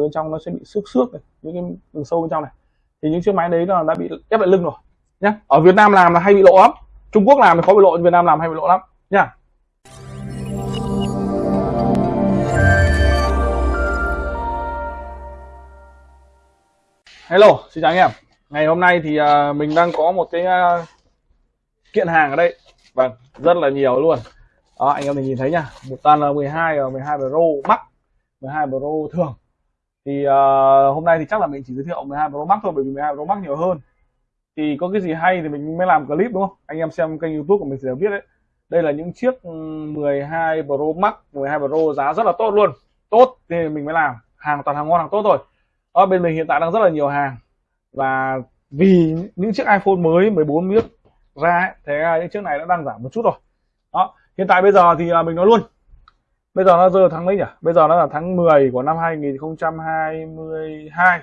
bên trong nó sẽ bị xước xước này, những cái đường sâu bên trong này thì những chiếc máy đấy là đã bị ép lại lưng rồi nhá ở Việt Nam làm là hay bị lộ lắm Trung Quốc làm thì khó bị lộ Việt Nam làm hay bị lộ lắm nhá Hello, xin chào anh em. Ngày hôm nay thì uh, mình đang có một cái uh, kiện hàng ở đây. Vâng, rất là nhiều luôn. Đó, anh em mình nhìn thấy nha. Một tan là 12 và 12 Pro Max, 12 Pro thường. Thì uh, hôm nay thì chắc là mình chỉ giới thiệu 12 Pro Max thôi bởi vì 12 Pro Max nhiều hơn. Thì có cái gì hay thì mình mới làm clip đúng không? Anh em xem kênh YouTube của mình sẽ biết đấy. Đây là những chiếc ừ, 12 Pro Max, 12 Pro giá rất là tốt luôn. Tốt thì mình mới làm. Hàng toàn hàng ngon hàng tốt rồi ở ờ, bên mình hiện tại đang rất là nhiều hàng và vì những chiếc iPhone mới 14 miếng ra ấy, thế những chiếc này đã đang giảm một chút rồi đó hiện tại bây giờ thì ờ, mình nói luôn bây giờ nó rơi tháng mấy nhỉ? Bây giờ nó là tháng 10 của năm 2022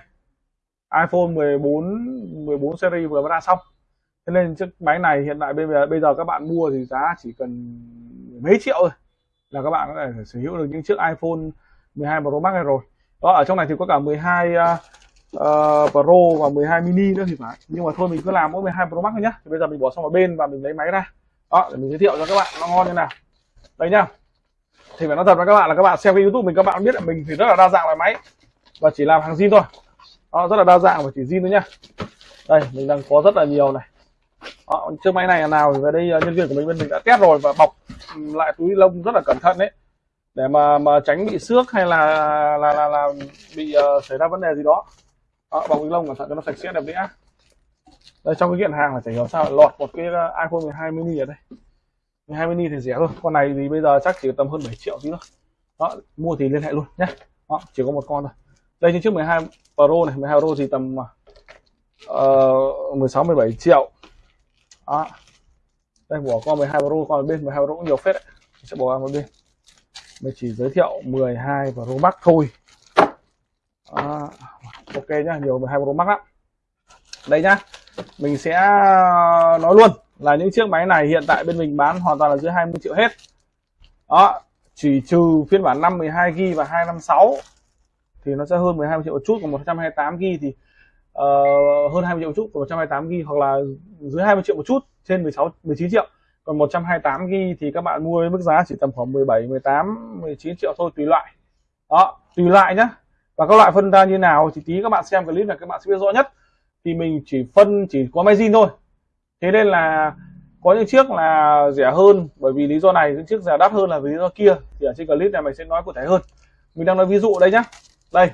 iPhone 14 14 series vừa mới ra xong. Thế nên chiếc máy này hiện tại bây giờ bây giờ các bạn mua thì giá chỉ cần mấy triệu thôi là các bạn có thể sở hữu được những chiếc iPhone 12 Pro Max này rồi. Đó ở trong này thì có cả 12 uh, uh, Pro và 12 mini nữa thì phải. Nhưng mà thôi mình cứ làm mỗi 12 Pro Max thôi nhá. Thì bây giờ mình bỏ sang một bên và mình lấy máy ra. Đó để mình giới thiệu cho các bạn nó ngon như nào. Đây nhá thì phải nói thật với các bạn là các bạn xem cái YouTube mình các bạn biết là mình thì rất là đa dạng loại máy. Và chỉ làm hàng zin thôi. Đó, rất là đa dạng và chỉ zin thôi nhá. Đây mình đang có rất là nhiều này. Đó, chiếc máy này là nào thì về đây à, nhân viên của mình bên mình đã test rồi và bọc ừ, lại túi lông rất là cẩn thận đấy. Để mà mà tránh bị xước hay là là là, là bị uh, xảy ra vấn đề gì đó, đó bọc túi lông cẩn thận cho nó sạch sẽ đẹp đẽ. Đây trong cái kiện hàng là chả hiểu sao lọt một cái ờ, iPhone 12 mini ở đây. 12 mini thì rẻ thôi. Con này thì bây giờ chắc chỉ tầm hơn 7 triệu tí thôi. Đó mua thì liên hệ luôn nhé. Đó, chỉ có một con thôi. Đây trên trước 12 Pro này 12 Pro thì tầm uh, 16 17 triệu. Đó. Đây bỏ con 12 Pro con bên 12 Pro cũng nhiều phết đấy. Sẽ bỏ qua một bên. Mình chỉ giới thiệu 12 Pro Max thôi. À, ok nhá nhiều 12 Pro Max lắm. Đây nhá mình sẽ nói luôn là những chiếc máy này hiện tại bên mình bán hoàn toàn là dưới 20 triệu hết. Đó chỉ trừ phiên bản 5 12 GB và 256 thì nó sẽ hơn 12 triệu một chút còn 128 GB thì uh, hơn 20 triệu một chút còn 128 GB hoặc là dưới 20 triệu một chút trên 16 19 triệu. Còn 128 g thì các bạn mua với mức giá chỉ tầm khoảng 17 18 19 triệu thôi tùy loại. Đó tùy loại nhá. Và các loại phân ra như nào thì tí các bạn xem clip này các bạn sẽ biết rõ nhất. Thì mình chỉ phân chỉ có máy zin thôi thế nên là có những chiếc là rẻ hơn, bởi vì lý do này, những chiếc rẻ đắt hơn là vì lý do kia. Thì ở trên clip này mình sẽ nói cụ thể hơn. Mình đang nói ví dụ đây nhá. Đây.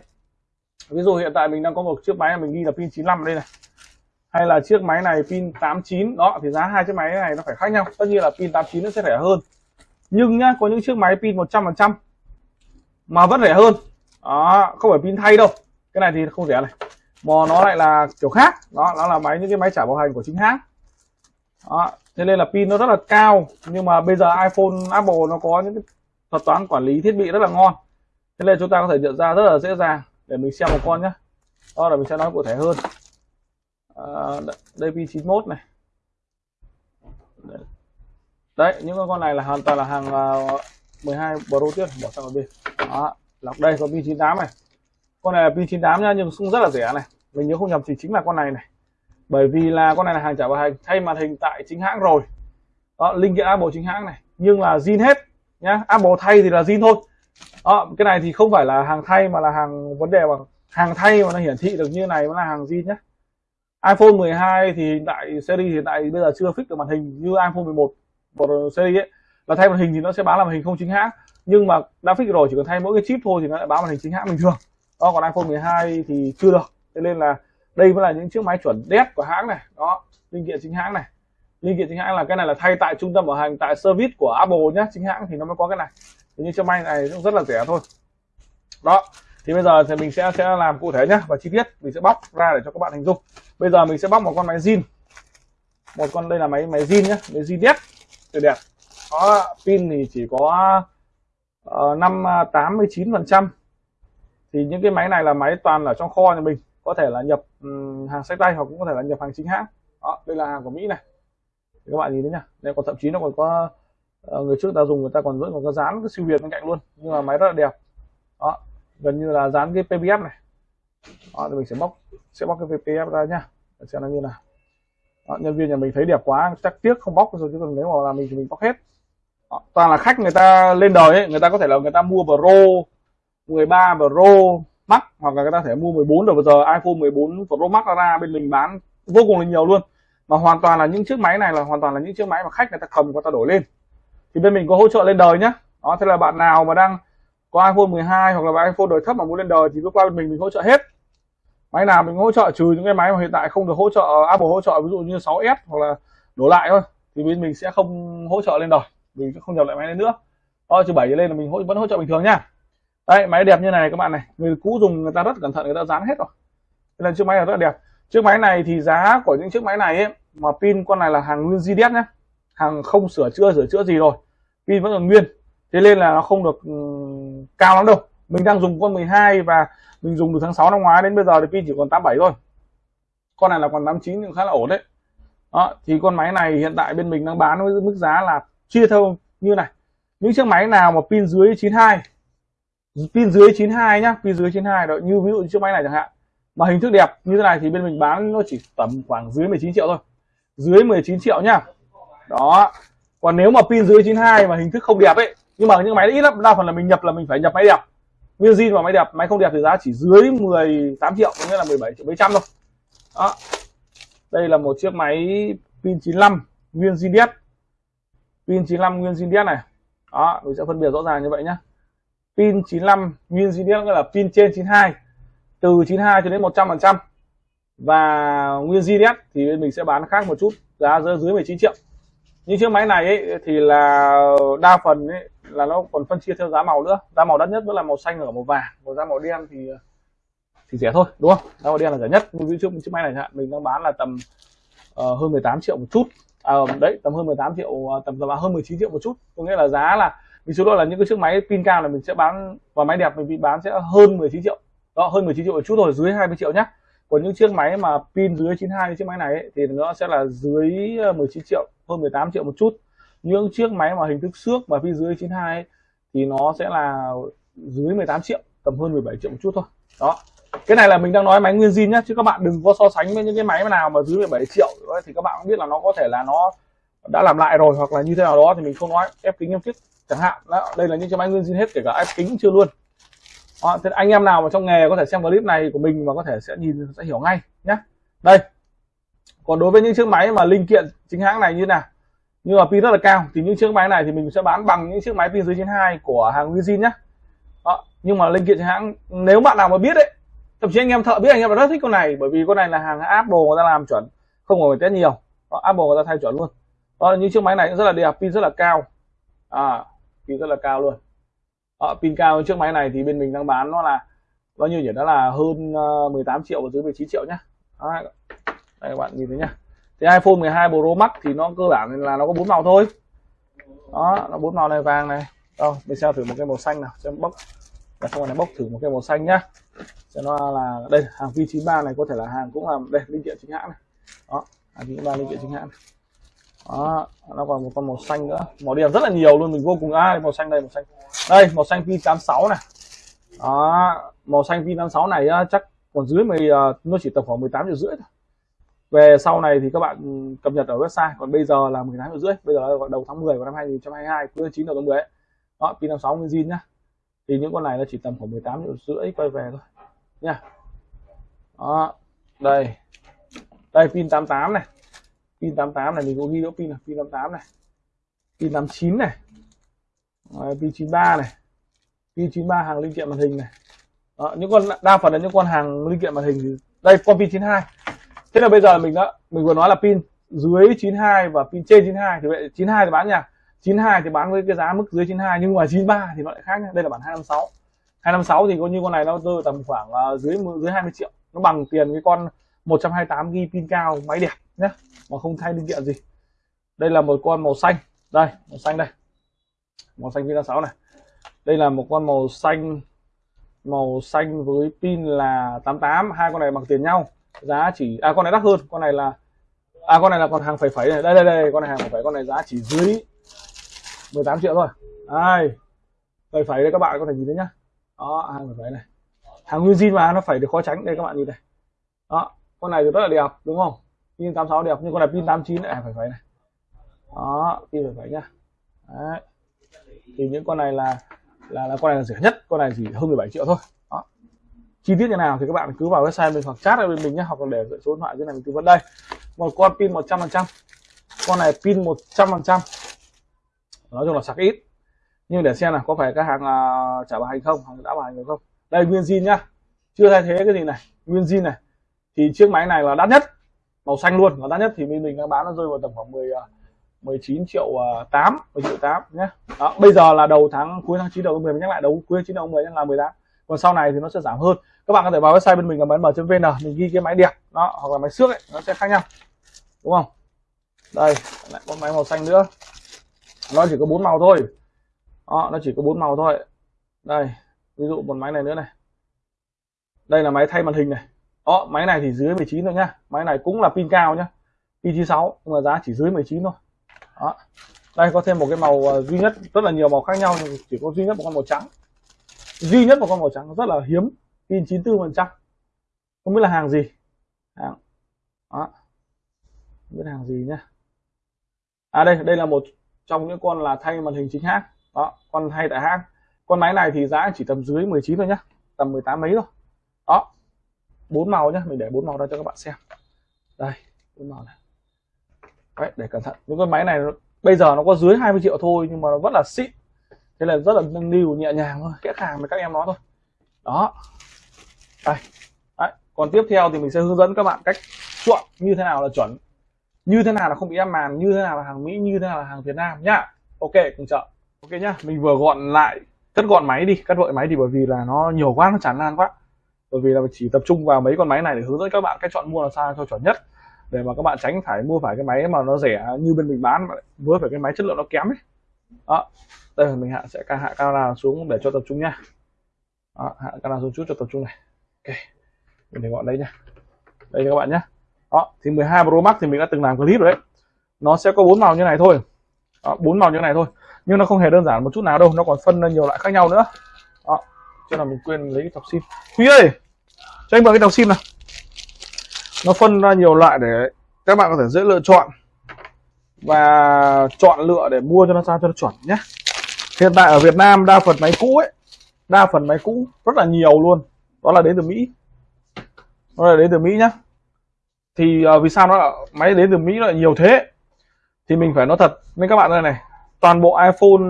Ví dụ hiện tại mình đang có một chiếc máy mình ghi là pin 95 đây này. Hay là chiếc máy này pin 89 đó, thì giá hai chiếc máy này nó phải khác nhau. Tất nhiên là pin 89 nó sẽ rẻ hơn. Nhưng nhá, có những chiếc máy pin 100% mà vẫn rẻ hơn. Đó, không phải pin thay đâu. Cái này thì không rẻ này. Mà nó lại là kiểu khác. Đó, nó là máy, những cái máy trả bảo hành của chính hãng đó thế nên là pin nó rất là cao nhưng mà bây giờ iPhone Apple nó có những cái thuật toán quản lý thiết bị rất là ngon. Thế nên chúng ta có thể nhận ra rất là dễ dàng để mình xem một con nhé đó là mình sẽ nói cụ thể hơn. À, đây pin 91 này. Đấy những con này là hoàn toàn là hàng à, uh, 12 Pro tiếp bỏ sang một bên. Đó lọc đây có pin 98 này. Con này là pin 98 nha nhưng cũng rất là rẻ này. Mình nhớ không nhầm thì chính là con này này bởi vì là con này là hàng trả bảo hành, thay màn hình tại chính hãng rồi. Đó linh kiện Apple chính hãng này. Nhưng là zin hết, nhá. Apple thay thì là zin thôi. Đó, cái này thì không phải là hàng thay mà là hàng vấn đề bằng hàng thay mà nó hiển thị được như này mới là hàng zin nhé iPhone 12 thì hiện tại series hiện tại bây giờ chưa fix được màn hình như iPhone 11 một series ấy. Là thay màn hình thì nó sẽ báo là màn hình không chính hãng. Nhưng mà đã fix rồi, chỉ cần thay mỗi cái chip thôi thì nó lại báo màn hình chính hãng bình thường. Đó, còn iPhone 12 thì chưa được. Thế nên là đây mới là những chiếc máy chuẩn đét của hãng này. Đó, linh kiện chính hãng này. Linh kiện chính hãng là cái này là thay tại trung tâm bảo hành, tại service của Apple nhé, chính hãng thì nó mới có cái này. Thì như chiếc máy này cũng rất là rẻ thôi. Đó, thì bây giờ thì mình sẽ sẽ làm cụ thể nhé, và chi tiết mình sẽ bóc ra để cho các bạn hình dung. Bây giờ mình sẽ bóc một con máy zin. Một con, đây là máy máy zin nhé, máy zin đét, tuyệt đẹp. Có pin thì chỉ có ờ, năm à, tám mươi chín phần trăm. Thì những cái máy này là máy toàn là trong kho nhà mình, có thể là nhập Ừ, hàng sách tay hoặc cũng có thể là nhập hàng chính hãng. Đó đây là hàng của mỹ này. Thì các bạn nhìn thấy nhá. Đây còn thậm chí nó còn có ờ, người trước ta dùng người ta còn vẫn còn có dán cái siêu việt bên cạnh luôn. Nhưng mà máy rất là đẹp. Đó gần như là dán cái PPF này. Đó, thì mình sẽ bóc sẽ bóc cái PPF ra nhá. Để xem nó như nào. Đó, nhân viên nhà mình thấy đẹp quá chắc tiếc không bóc rồi chứ còn nếu mà là mình thì mình bóc hết. Đó, toàn là khách người ta lên đời ấy, người ta có thể là người ta mua Pro 13 Pro Max, hoặc là người ta thể mua 14 rồi bây giờ iPhone 14 Pro Max ra, bên mình bán vô cùng là nhiều luôn. Mà hoàn toàn là những chiếc máy này là hoàn toàn là những chiếc máy mà khách người ta cầm người ta đổi lên. Thì bên mình có hỗ trợ lên đời nhá. Đó, thế là bạn nào mà đang có iPhone 12 hoặc là iPhone đời thấp mà muốn lên đời thì cứ qua bên mình mình hỗ trợ hết. Máy nào mình hỗ trợ, trừ những cái máy mà hiện tại không được hỗ trợ, Apple hỗ trợ, ví dụ như 6s hoặc là đổ lại thôi, thì bên mình sẽ không hỗ trợ lên đời. Mình sẽ không nhập lại máy lên nữa. Đó, trừ bảy lên là mình vẫn hỗ trợ bình thường nha đây máy đẹp như này các bạn này. Người cũ dùng người ta rất cẩn thận người ta dán hết rồi. Nên chiếc máy này rất là đẹp. Chiếc máy này thì giá của những chiếc máy này ấy, mà pin con này là hàng nguyên ZDS nhé hàng không sửa chữa sửa chữa gì rồi. Pin vẫn còn nguyên. Thế nên là nó không được um, cao lắm đâu. Mình đang dùng con 12 và mình dùng từ tháng 6 năm ngoái đến bây giờ thì pin chỉ còn 87 thôi. Con này là còn 89 nhưng khá là ổn đấy. Đó thì con máy này hiện tại bên mình đang bán với mức giá là chia theo như này. Những chiếc máy nào mà pin dưới 92 pin dưới 92 nhá, pin dưới 92 đó, như ví dụ chiếc máy này chẳng hạn. Mà hình thức đẹp như thế này thì bên mình bán nó chỉ tầm khoảng dưới 19 triệu thôi. Dưới 19 triệu nhá. Đó. Còn nếu mà pin dưới 92 mà hình thức không đẹp ấy, nhưng mà những máy ít lắm, đa phần là mình nhập là mình phải nhập máy đẹp. Nguyên zin và máy đẹp, máy không đẹp thì giá chỉ dưới 18 triệu, có nghĩa là 17 triệu mấy trăm thôi. Đó. Đây là một chiếc máy pin 95 nguyên zin pin 95 nguyên zin này. Đó, mình sẽ phân biệt rõ ràng như vậy nhá pin 95 nguyên zin đét nghĩa là pin trên 92 từ 92 cho đến 100 phần trăm. Và nguyên GDS thì mình sẽ bán khác một chút giá dưới 19 triệu. Những chiếc máy này ấy, thì là đa phần ấy, là nó còn phân chia theo giá màu nữa. Giá màu đắt nhất vẫn là màu xanh ở màu vàng còn giá màu đen thì thì rẻ thôi đúng không? Giá màu đen là rẻ nhất. Nhưng chiếc chiếc máy này mình đang bán là tầm uh, hơn 18 triệu một chút. À, đấy tầm hơn 18 triệu à, tầm tầm hơn 19 triệu một chút. Có nghĩa là giá là vì số đó là những cái chiếc máy pin cao là mình sẽ bán và máy đẹp mình bị bán sẽ hơn 19 triệu. Đó hơn 19 triệu một chút rồi dưới 20 triệu nhé còn những chiếc máy mà pin dưới 92 chiếc máy này ấy, thì nó sẽ là dưới ờ, 19 triệu hơn 18 triệu một chút. Những chiếc máy mà hình thức xước và pin dưới 92 ấy, thì nó sẽ là dưới 18 triệu tầm hơn 17 triệu một chút thôi. Đó. Cái này là mình đang nói máy nguyên zin nhá chứ các bạn đừng có so sánh với những cái máy nào mà dưới 17 triệu. Thì các bạn cũng biết là nó có thể là nó đã làm lại rồi hoặc là như thế nào đó thì mình không nói. Ép kính em thiết chẳng hạn. Đó, đây là những chiếc máy nguyên zin hết kể cả ép kính chưa luôn. Đó, thế anh em nào mà trong nghề có thể xem clip này của mình và có thể sẽ nhìn sẽ hiểu ngay nhé đây. Còn đối với những chiếc máy mà linh kiện chính hãng này như nào? Như là pin rất là cao thì những chiếc máy này thì mình sẽ bán bằng những chiếc máy pin dưới 92 của hàng Wizin nhé đó. nhưng mà linh kiện chính hãng nếu bạn nào mà biết đấy thậm chí anh em thợ biết anh em rất thích con này bởi vì con này là hàng Apple người ta làm chuẩn không phải test nhiều. Đó, Apple người ta thay chuẩn luôn à, như những chiếc máy này cũng rất là đẹp pin rất là cao. À pin rất là cao luôn. À, pin cao chiếc máy này thì bên mình đang bán nó là bao nhiêu nhỉ? Đó là hơn ờ, 18 triệu và dưới 19 triệu nhá. À, đây các bạn nhìn thấy nhá. Thì iPhone 12 Pro Max thì nó cơ bản là nó có bốn màu thôi. Đó nó bốn màu này vàng này. Đâu mình sẽ thử một cái màu xanh nào xem bóc là xong này bóc thử một cái màu xanh nhá. Cho nó là đây hàng V93 này có thể là hàng cũng là đây linh kiện chính hãng này. Đó hàng V93 linh kiện chính hãng này đó nó còn một con màu xanh nữa. Màu đen rất là nhiều luôn mình vô cùng ai. À, màu xanh đây màu xanh. Đây màu xanh pin 86 này. Đó màu xanh pin 86 này chắc còn dưới mười ờ, nó chỉ tầm khoảng 18 triệu rưỡi thôi. Về sau này thì các bạn cập nhật ở website. Còn bây giờ là 18 triệu rưỡi. Bây giờ là đầu tháng 10 của năm 2022 cuối tháng 9 đầu tháng 10 ấy. đó pin 56 nguyên zin nhá. Thì những con này nó chỉ tầm khoảng 18 triệu rưỡi quay về thôi. Nha. Đó đây. Đây pin 88 này pin 88 này mình có ghi đỗ pin là pin 88 này pin 89 này Đấy, pin 93 này pin 93 hàng linh kiện màn hình này. Đó, những con đa phần là những con hàng linh kiện màn hình thì đây con pin 92 thế là bây giờ mình đã mình vừa nói là pin dưới 92 và pin trên 92 thì vậy 92 thì bán nhà 92 thì bán với cái giá mức dưới 92 nhưng mà 93 thì nó lại khác nhá đây là bản 256 256 thì có như con này nó rơi tầm khoảng uh, dưới dưới 20 triệu. Nó bằng tiền cái con 128 ghi pin cao máy đẹp nhé mà không thay linh kiện gì. Đây là một con màu xanh. Đây màu xanh đây. Màu xanh pin 6 này. Đây là một con màu xanh màu xanh với pin là 88 hai con này bằng tiền nhau. Giá chỉ à con này đắt hơn. Con này là à con này là còn hàng phẩy phẩy này. Đây đây đây con này hàng phẩy phẩy con này giá chỉ dưới 18 triệu thôi. Ai, phẩy phẩy đây các bạn có thể nhìn thấy nhá. Đó hàng phải này. Hàng nguyên zin mà nó phải được khó tránh. Đây các bạn nhìn này. Đó con này thì rất là đẹp đúng không? Pin 86 đẹp nhưng con này pin 89 này phải phải này. Đó pin phải phải nhá. Đấy. thì những con này là là là con này là rẻ nhất. Con này chỉ hơn 17 triệu thôi. Đó. Chi tiết như nào thì các bạn cứ vào website mình hoặc chat ở bên mình nhé hoặc là để số điện thoại dưới này mình tư vấn đây. Một con pin 100 phần trăm. Con này pin 100 phần trăm. Nói chung là sạc ít. Nhưng để xem là có phải cái hàng uh, trả bảo hành không hàng đã bảo hành không. Đây nguyên zin nhá. Chưa thay thế cái gì này. Nguyên zin này. Thì chiếc máy này là đắt nhất màu xanh luôn. Là đắt nhất thì bên mình đang bán nó rơi vào tầm khoảng 10 19 à, triệu à, 8 10 triệu 8 nhé. Đó bây giờ là đầu tháng cuối tháng 9 đầu tháng 10 mình nhắc lại đầu cuối tháng 9 đầu tháng 10 là 18 còn sau này thì nó sẽ giảm hơn. Các bạn có thể vào website bên mình là m.vn mình ghi cái máy đẹp đó hoặc là máy xước ấy nó sẽ khác nhau. Đúng không? Đây lại có máy màu xanh nữa. Nó chỉ có bốn màu thôi. Đó, nó chỉ có bốn màu thôi. Đây ví dụ một máy này nữa này. Đây là máy thay màn hình này đó, máy này thì dưới 19 thôi nhá. Máy này cũng là pin cao nhá. Pin 96 nhưng mà giá chỉ dưới 19 thôi. Đó. Đây, có thêm một cái màu ờ, duy nhất, rất là nhiều màu khác nhau, nhưng chỉ có duy nhất một con màu trắng. Duy nhất một con màu trắng rất là hiếm, pin 94 phần trăm. Không biết là hàng gì. Hàng. Đó. Không biết hàng gì nhá. À đây đây là một trong những con là thay màn hình chính hãng. Đó, con thay tại hãng. Con máy này thì giá chỉ tầm dưới 19 thôi nhá. Tầm 18 mấy thôi. Đó bốn màu nhá mình để bốn màu ra cho các bạn xem. Đây bốn màu này. Đấy, để cẩn thận. Những cái máy này bây giờ nó có dưới 20 triệu thôi nhưng mà nó rất là xịn. Thế là rất là nâng niu nhẹ nhàng thôi. Kẽ hàng với các em nó thôi. Đó. Đây. Đấy. còn tiếp theo thì mình sẽ hướng dẫn các bạn cách chọn như thế nào là chuẩn. Như thế nào là không bị ép màn như thế nào là hàng mỹ như thế nào là hàng việt nam nhá. Ok cùng chợ. Ok nhá mình vừa gọn lại cất gọn máy đi cắt vội máy thì bởi vì là nó nhiều quá nó chán lan quá bởi vì là chỉ tập trung vào mấy con máy này để hướng dẫn các bạn cách chọn mua làm sao cho chuẩn nhất. Để mà các bạn tránh phải mua phải cái máy mà nó rẻ như bên mình bán với phải cái máy chất lượng nó kém ấy. Đó. Đây mình hạ sẽ hạ camera xuống để cho tập trung nha. Đó, hạ camera xuống chút cho tập trung này. Ok. Mình để gọn đây nha. Đây các bạn nhé đó thì 12 Pro Max thì mình đã từng làm clip rồi đấy. Nó sẽ có bốn màu như này thôi. Bốn màu như này thôi. Nhưng nó không hề đơn giản một chút nào đâu nó còn phân ra nhiều loại khác nhau nữa. Đó. Cho là mình quên lấy cái cọc sim. Huy ơi! Cho anh mượn cái đầu sim nào. Nó phân ra nhiều loại để các bạn có thể dễ lựa chọn và chọn lựa để mua cho nó sao cho nó chuẩn nhé. Hiện tại ở Việt Nam đa phần máy cũ ấy đa phần máy cũ rất là nhiều luôn. Đó là đến từ Mỹ. Đó là đến từ Mỹ nhá. Thì uh, vì sao nó máy đến từ Mỹ lại nhiều thế? Thì mình phải nói thật nên các bạn đây này. Toàn bộ iPhone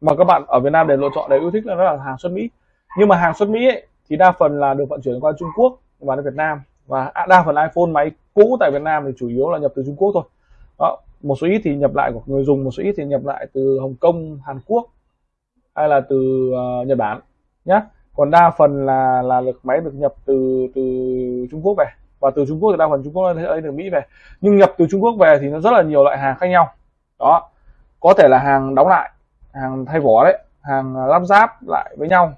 mà các bạn ở Việt Nam để lựa chọn để yêu thích là nó là hàng xuất Mỹ. Nhưng mà hàng xuất Mỹ ấy, thì đa phần là được vận chuyển qua Trung Quốc và đến Việt Nam. Và à, đa phần iPhone máy cũ tại Việt Nam thì chủ yếu là nhập từ Trung Quốc thôi. Đó, một số ít thì nhập lại của người dùng một số ít thì nhập lại từ Hồng Kông Hàn Quốc hay là từ uh, Nhật Bản nhé còn đa phần là là được máy được nhập từ từ Trung Quốc về. Và từ Trung Quốc thì đa phần Trung Quốc lấy từ Mỹ về. Nhưng nhập từ Trung Quốc về thì nó rất là nhiều loại hàng khác nhau. Đó có thể là hàng đóng lại hàng thay vỏ đấy hàng lắp ráp lại với nhau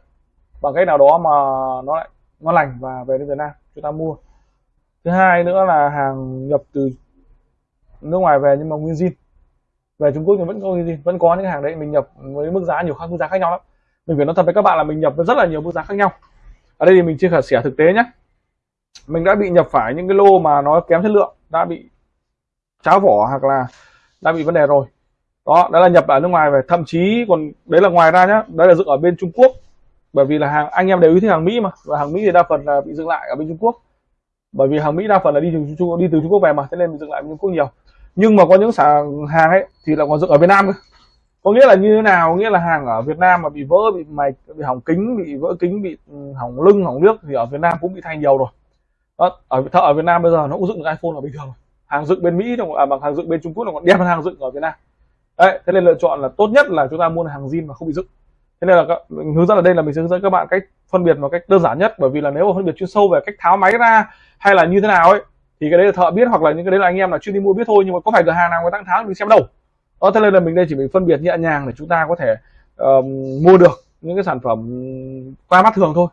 bằng cách nào đó mà nó lại ngon lành và về đến Việt Nam, chúng ta mua. Thứ hai nữa là hàng nhập từ nước ngoài về nhưng mà nguyên zin. Về Trung Quốc thì vẫn có nguyên zin, vẫn có những hàng đấy, mình nhập với mức giá nhiều khác, mức giá khác nhau lắm. Mình phải nói thật với các bạn là mình nhập với rất là nhiều mức giá khác nhau. Ở đây thì mình chia sẻ thực tế nhé mình đã bị nhập phải những cái lô mà nó kém chất lượng, đã bị cháo vỏ hoặc là đã bị vấn đề rồi. Đó đó là nhập ở nước ngoài về. Thậm chí còn đấy là ngoài ra nhá, đấy là dựng ở bên Trung Quốc bởi vì là hàng anh em đều yêu thích hàng Mỹ mà và hàng Mỹ thì đa phần là bị dừng lại ở bên Trung Quốc. Bởi vì hàng Mỹ đa phần là đi từ Trung đi từ Trung Quốc về mà thế nên bị dừng lại bên Trung Quốc nhiều. Nhưng mà có những sản hàng ấy thì là còn dựng ở Việt Nam có nghĩa là như thế nào? Nghĩa là hàng ở Việt Nam mà bị vỡ bị mạch bị hỏng kính bị vỡ kính bị ừ, hỏng lưng hỏng nước thì ở Việt Nam cũng bị thay nhiều rồi. Đó, ở thợ ở Việt Nam bây giờ nó cũng dựng được iPhone là bình thường hàng dựng bên Mỹ à, bằng hàng dựng bên Trung Quốc là còn đẹp hơn hàng dựng ở Việt Nam. Đấy thế nên lựa chọn là tốt nhất là chúng ta mua hàng zin mà không bị dựng thế nên là các, mình hướng dẫn ở đây là mình sẽ hướng dẫn các bạn cách phân biệt một cách đơn giản nhất. Bởi vì là nếu mà phân biệt chuyên sâu về cách tháo máy ra hay là như thế nào ấy thì cái đấy là thợ biết hoặc là những cái đấy là anh em là chuyên đi mua biết thôi. Nhưng mà có phải cửa hàng nào người ta tháo mình xem đâu. Đó thế nên là mình đây chỉ mình phân biệt nhẹ nhàng để chúng ta có thể uh, mua được những cái sản phẩm qua mắt thường thôi.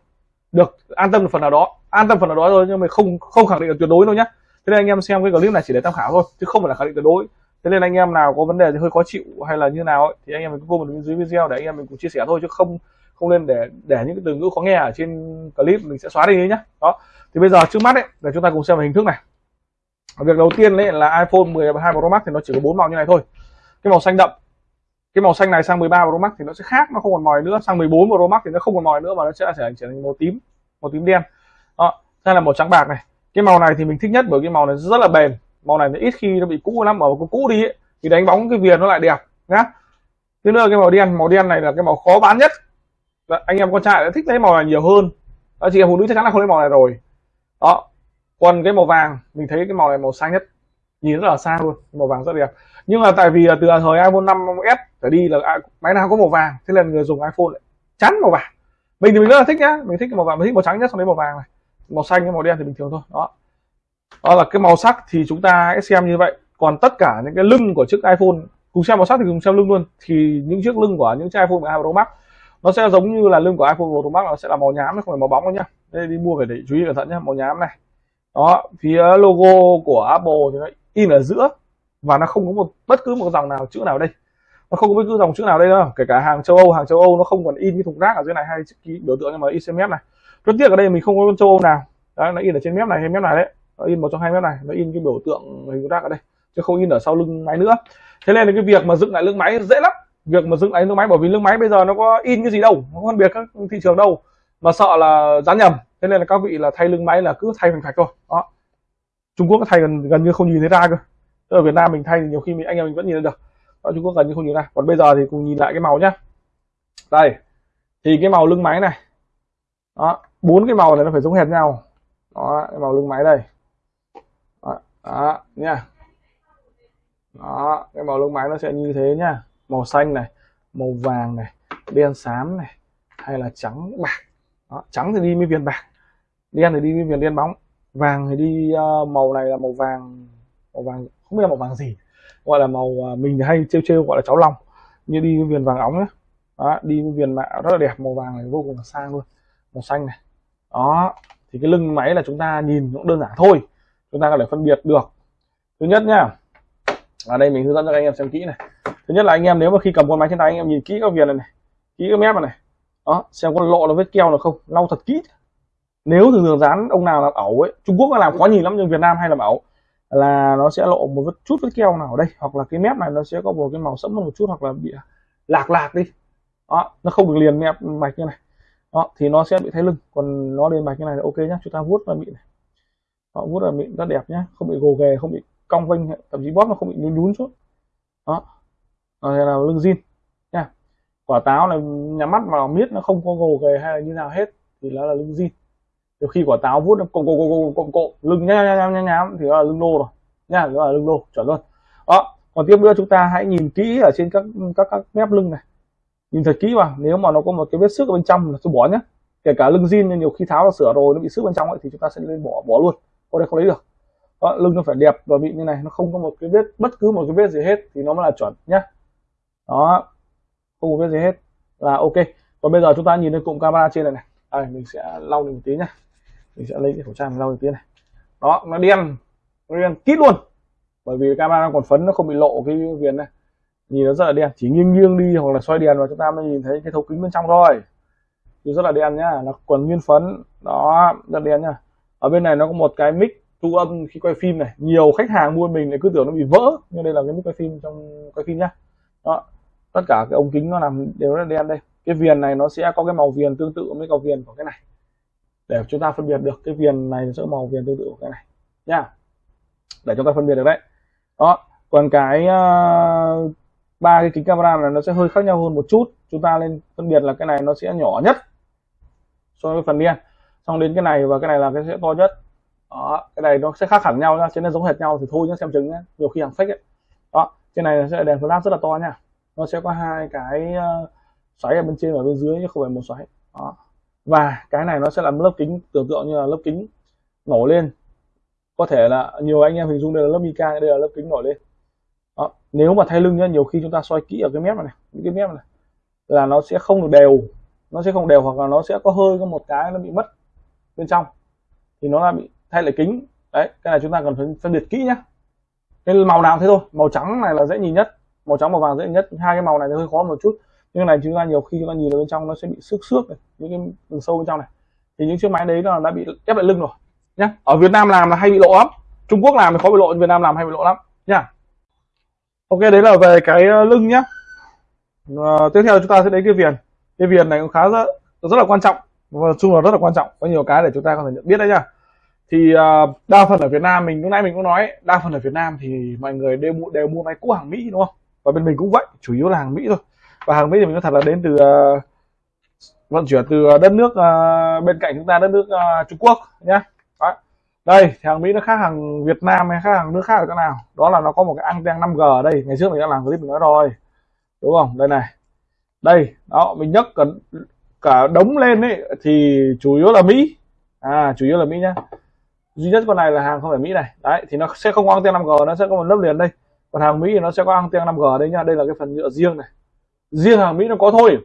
Được an tâm một phần nào đó. An tâm phần nào đó thôi nhưng mà không không khẳng định được tuyệt đối đâu nhé thế nên anh em xem cái clip này chỉ để tham khảo thôi chứ không phải là khẳng định tuyệt đối thế nên anh em nào có vấn đề thì hơi khó chịu hay là như nào ấy, thì anh em mình cứ comment bên dưới video để anh em mình cùng chia sẻ thôi chứ không không nên để để những cái từ ngữ khó nghe ở trên clip mình sẽ xóa đi nhé đó. Thì bây giờ trước mắt đấy là chúng ta cùng xem về hình thức này. Việc đầu tiên đấy là iPhone 12 Pro Max thì nó chỉ có bốn màu như này thôi. Cái màu xanh đậm. Cái màu xanh này sang 13 Pro Max thì nó sẽ khác nó không còn mòi nữa. Sang 14 Pro Max thì nó không còn mòi nữa mà nó sẽ trở thành màu tím màu tím đen. Đó. Đây là màu trắng bạc này. Cái màu này thì mình thích nhất bởi cái màu này rất là bền màu này thì ít khi nó bị cũ lắm mà có cũ đi ấy, thì đánh bóng cái viền nó lại đẹp nhá. Thứ nữa cái màu đen màu đen này là cái màu khó bán nhất. Anh em con trai đã thích lấy màu này nhiều hơn. Đó, chị em phụ nữ chắc chắn là không lấy màu này rồi. Đó còn cái màu vàng mình thấy cái màu này màu xanh nhất. Nhìn rất là xa luôn màu vàng rất đẹp. Nhưng mà tại vì là từ thời iPhone 5s trở đi là máy nào có màu vàng thế là người dùng iPhone lại chắn màu vàng. Mình thì mình rất là thích nhá mình thích cái màu vàng mình thích màu trắng nhất so với màu vàng này. Màu xanh với màu đen thì bình thường thôi đó đó là cái màu sắc thì chúng ta hãy xem như vậy. Còn tất cả những cái lưng của chiếc iPhone, cùng xem màu sắc thì cùng xem lưng luôn. Thì những chiếc lưng của những chiếc iPhone 12 Pro Max, nó sẽ giống như là lưng của iPhone Pro Max, nó sẽ là màu nhám không phải màu bóng đâu nhá. Đây đi mua phải để chú ý cẩn thận nhá, màu nhám này. Đó, phía logo của Apple thì nó in ở giữa, và nó không có một, bất cứ một dòng nào, chữ nào đây. Nó không có bất cứ dòng chữ nào đây đâu, kể cả hàng châu Âu. Hàng châu Âu nó không còn in cái thùng rác ở dưới này hay ký biểu tượng nhưng mà in trên mép này. Rất tiếc ở đây mình không có châu Âu nào. Đó, nó in ở trên mép này hay mép này đấy nó in một trong hai mép này, nó in cái biểu tượng hình rác ở đây, chứ không in ở sau lưng máy nữa. Thế nên là cái việc mà dựng lại lưng máy dễ lắm. Việc mà dựng lại lưng máy, bởi vì lưng máy bây giờ nó có in cái gì đâu, nó không phân biệt các thị trường đâu, mà sợ là dán nhầm. Thế nên là các vị là thay lưng máy là cứ thay thành thạch thôi. Đó. Trung Quốc thay gần gần như không nhìn thấy ra cơ. Ở Việt Nam mình thay thì nhiều khi mình, anh em mình vẫn nhìn được. Đó, Trung Quốc gần như không nhìn ra. Còn bây giờ thì cùng nhìn lại cái màu nhá. Đây, thì cái màu lưng máy này. Đó, bốn cái màu này nó phải giống hệt nhau. Đó, cái màu lưng máy đây đó, nha đó cái màu lông máy nó sẽ như thế nhá. Màu xanh này màu vàng này đen xám này hay là trắng bạc. Đó, trắng thì đi với viền bạc đen thì đi với viền đen bóng. Vàng thì đi uh, màu này là màu vàng màu vàng không biết là màu vàng gì. Gọi là màu uh, mình hay trêu trêu gọi là cháu lòng. Như đi với viền vàng óng nhá. Đó, đi với viền mạ rất là đẹp màu vàng này vô cùng là sang luôn. Màu xanh này. Đó thì cái lưng máy là chúng ta nhìn cũng đơn giản thôi chúng ta có thể phân biệt được. Thứ nhất nha ở đây mình hướng dẫn cho các anh em xem kỹ này. Thứ nhất là anh em nếu mà khi cầm con máy trên tay anh em nhìn kỹ các viền này, này kỹ các mép này, này. Đó xem có lộ nó vết keo nào không lau thật kỹ. Nếu thường thường dán ông nào làm ẩu ấy Trung Quốc nó làm khó nhìn lắm nhưng Việt Nam hay làm ẩu là nó sẽ lộ một vết chút vết keo nào ở đây hoặc là cái mép này nó sẽ có một cái màu sẫm một chút hoặc là bị lạc lạc đi. Đó nó không được liền mép mạch như này. Đó thì nó sẽ bị thay lưng. Còn nó liền mạch như này là ok nhá chúng ta vuốt là mịn này họ vuốt là mịn rất đẹp nhá không bị gồ ghề không bị cong vênh thậm chí bóp nó không bị nhún nhún xuống đó. Rồi là lưng zin nha quả táo này nhắm mắt mà miết nó không có gồ ghề hay là như nào hết thì nó là lưng zin nhiều khi quả táo vuốt nó cộm cộm cộm cộm cộm lưng nhá nhá nhá nhá thì nó là lưng lô rồi nha đó là lưng lô chuẩn luôn. Đó còn tiếp nữa chúng ta hãy nhìn kỹ ở trên các các các mép lưng này. Nhìn thật kỹ vào nếu mà nó có một cái vết xước ở bên trong là tôi bỏ nhé kể cả lưng zin nhiều khi tháo ra sửa rồi nó bị xước bên trong ấy, thì chúng ta sẽ nên bỏ bỏ luôn có đây không lấy được. Đó, lưng nó phải đẹp và bị như này nó không có một cái vết bất cứ một cái vết gì hết thì nó mới là chuẩn nhá. Đó không có vết gì hết là ok. Còn bây giờ chúng ta nhìn lên cụm camera trên này này. Đây mình sẽ lau một tí nhá. Mình sẽ lấy cái khẩu trang mình lau một tí này. Đó nó đen nó đen kít luôn. Bởi vì camera còn phấn nó không bị lộ cái viền này. Nhìn nó rất là đen chỉ nghiêng nghiêng đi hoặc là xoay đèn vào chúng ta mới nhìn thấy cái thấu kính bên trong thôi. Thì rất là đen nhá nó còn nguyên phấn. Đó rất đen nhá ở bên này nó có một cái mic thu âm khi quay phim này. Nhiều khách hàng mua mình lại cứ tưởng nó bị vỡ nhưng đây là cái mic quay phim trong quay phim nhá. Đó tất cả cái ống kính nó làm đều là đen đây. Cái viền này nó sẽ có cái màu viền tương tự với cầu viền của cái này. Để chúng ta phân biệt được cái viền này sẽ màu viền tương tự của cái này. Nha. Để chúng ta phân biệt được đấy. Đó còn cái uh, ba cái kính camera này nó sẽ hơi khác nhau hơn một chút. Chúng ta lên phân biệt là cái này nó sẽ nhỏ nhất so với phần đen xong đến cái này và cái này là cái sẽ to nhất. Đó cái này nó sẽ khác hẳn nhau nhá cho nên giống hệt nhau thì thôi nhá xem chứng nhá. Nhiều khi hàng fake ấy. Đó trên này sẽ là đèn flash rất là to nha. Nó sẽ có hai cái ờ, xoáy ở bên trên và bên dưới chứ không phải một xoáy. Đó. Và cái này nó sẽ làm lớp kính tưởng tượng như là lớp kính nổi lên. Có thể là nhiều anh em hình dung đây là lớp mica đây là lớp kính nổi lên. Đó. nếu mà thay lưng nhá nhiều khi chúng ta soi kỹ ở cái mép này, những cái mép này là nó sẽ không được đều. Nó sẽ không đều hoặc là nó sẽ có hơi có một cái nó bị mất bên trong thì nó là bị thay lại kính. Đấy cái này chúng ta cần phải phân biệt kỹ nhá. Cái màu nào thế thôi màu trắng này là dễ nhìn nhất màu trắng màu vàng dễ nhất. Hai cái màu này thì hơi khó một chút. Nhưng này chúng ta nhiều khi chúng ta nhìn ở bên trong nó sẽ bị xước xước này những cái đường sâu bên trong này. Thì những chiếc máy đấy là đã bị ép lại lưng rồi nhá. Ở Việt Nam làm là hay bị lộ lắm. Trung Quốc làm thì khó bị lộ Việt Nam làm hay bị lộ lắm nhá. Ok đấy là về cái ờ, lưng nhá. À, tiếp theo chúng ta sẽ đến cái viền. Cái viền này cũng khá rất rất là quan trọng. Vâng, và chung là rất là quan trọng. Có nhiều cái để chúng ta có thể nhận biết đấy nhá. Thì uh, đa phần ở Việt Nam mình lúc nãy mình cũng nói đa phần ở Việt Nam thì mọi người đều mua đều mua máy cũ hàng Mỹ đúng không? Và bên mình cũng vậy chủ yếu là hàng Mỹ thôi. Và hàng Mỹ thì mình nói thật là đến từ uh, vận chuyển từ đất nước uh, bên cạnh chúng ta đất nước uh, Trung Quốc nhá. Đấy. đây thì hàng Mỹ nó khác hàng Việt Nam hay khác hàng nước khác ở chỗ nào? Đó là nó có một cái anten 5G ở đây. Ngày trước mình đã làm clip mình nói rồi. Đúng không? Đây này. Đây đó mình nhấc cần cả đống lên ấy thì chủ yếu là Mỹ. À chủ yếu là Mỹ nhá. Duy nhất con này là hàng không phải Mỹ này. Đấy thì nó sẽ không có anten 5G nó sẽ có một lớp liền đây. Còn hàng Mỹ thì nó sẽ có anten 5G ở đây nhá. Đây là cái phần nhựa riêng này. Riêng hàng Mỹ nó có thôi.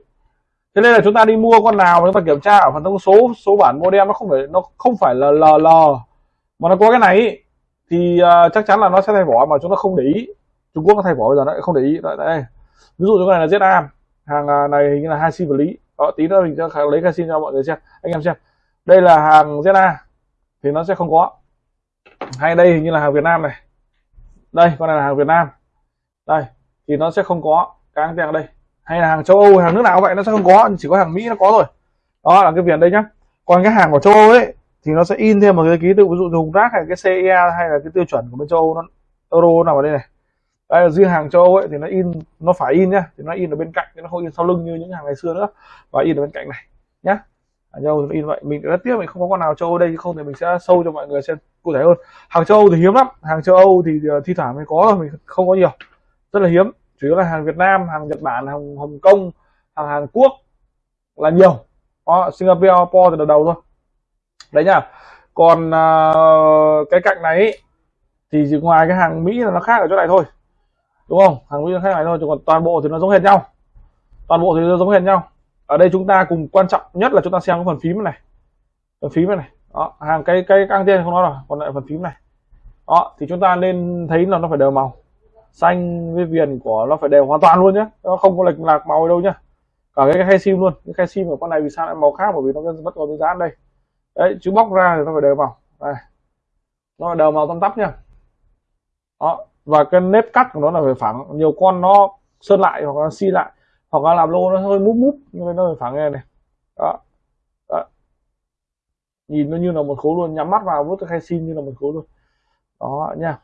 Thế nên là chúng ta đi mua con nào chúng ta kiểm tra ở phần thông số số bản model nó không phải nó không phải là LL mà nó có cái này ý, thì uh, chắc chắn là nó sẽ thay vỏ mà chúng ta không để ý. Trung Quốc nó thay vỏ bây giờ nó không để ý. Đấy, đây. ví dụ như cái này là ZA hàng à, này hình như là hai sim vật lý đó tí nữa mình sẽ lấy cái cho mọi người xem. Anh em xem. Đây là hàng ZA thì nó sẽ không có. Hay đây hình như là hàng Việt Nam này. Đây, con này là hàng Việt Nam. Đây, thì nó sẽ không có. Cái anh ở đây. Hay là hàng châu Âu, hàng nước nào vậy, nó sẽ không có. Chỉ có hàng Mỹ nó có rồi đó là cái viền đây nhá. Còn cái hàng của châu Âu ấy, thì nó sẽ in thêm một cái ký tự, ví dụ dùng rác hay cái CE hay là cái tiêu chuẩn của bên châu Âu, nó euro nào vào đây này đây là riêng hàng châu Âu ấy thì nó in nó phải in nhá thì nó in ở bên cạnh chứ nó không in sau lưng như những hàng ngày xưa nữa. Và in ở bên cạnh này nhá. Ở châu in vậy mình rất tiếc mình không có con nào châu Âu đây không thì mình sẽ sâu cho mọi người xem cụ thể hơn. Hàng châu Âu thì hiếm lắm hàng châu Âu thì ờ, thi thoảng mới có rồi, mình không có nhiều. Rất là hiếm chủ yếu là hàng Việt Nam hàng Nhật Bản hàng Hồng Kông hàng Hàn Quốc là nhiều. Đó, Singapore từ đầu đầu thôi. Đấy nhá còn uh, cái cạnh này ý, thì ngoài cái hàng Mỹ là nó khác ở chỗ này thôi đúng không? Hàng nguyên khác này thôi còn toàn bộ thì nó giống hệt nhau. Toàn bộ thì nó giống hệt nhau. Ở đây chúng ta cùng quan trọng nhất là chúng ta xem cái phần phím này. Phần phím này đó, hàng cái cái căng tiên không nói rồi, còn lại phần phím này. Đó, thì chúng ta nên thấy là nó phải đều màu. Xanh với viền của nó phải đều hoàn toàn luôn nhé nó không có lệch lạc màu đâu nhá. Cả cái khe sim luôn. Cái khe sim của con này vì sao lại màu khác? Bởi vì nó vẫn còn cái dán đây. Đấy chứ bóc ra thì nó phải đều màu. Đây. Nó phải đều màu tăm tắp nhá. Đó và cái nếp cắt của nó là phải phẳng. Nhiều con nó sơn lại hoặc là xi lại, hoặc là làm lô nó hơi múp múp, nhưng nó phải phẳng nghe này. Đó. đó. Nhìn nó như là một khối luôn, nhắm mắt vào vút cái khe sim như là một khối luôn. Đó, nha.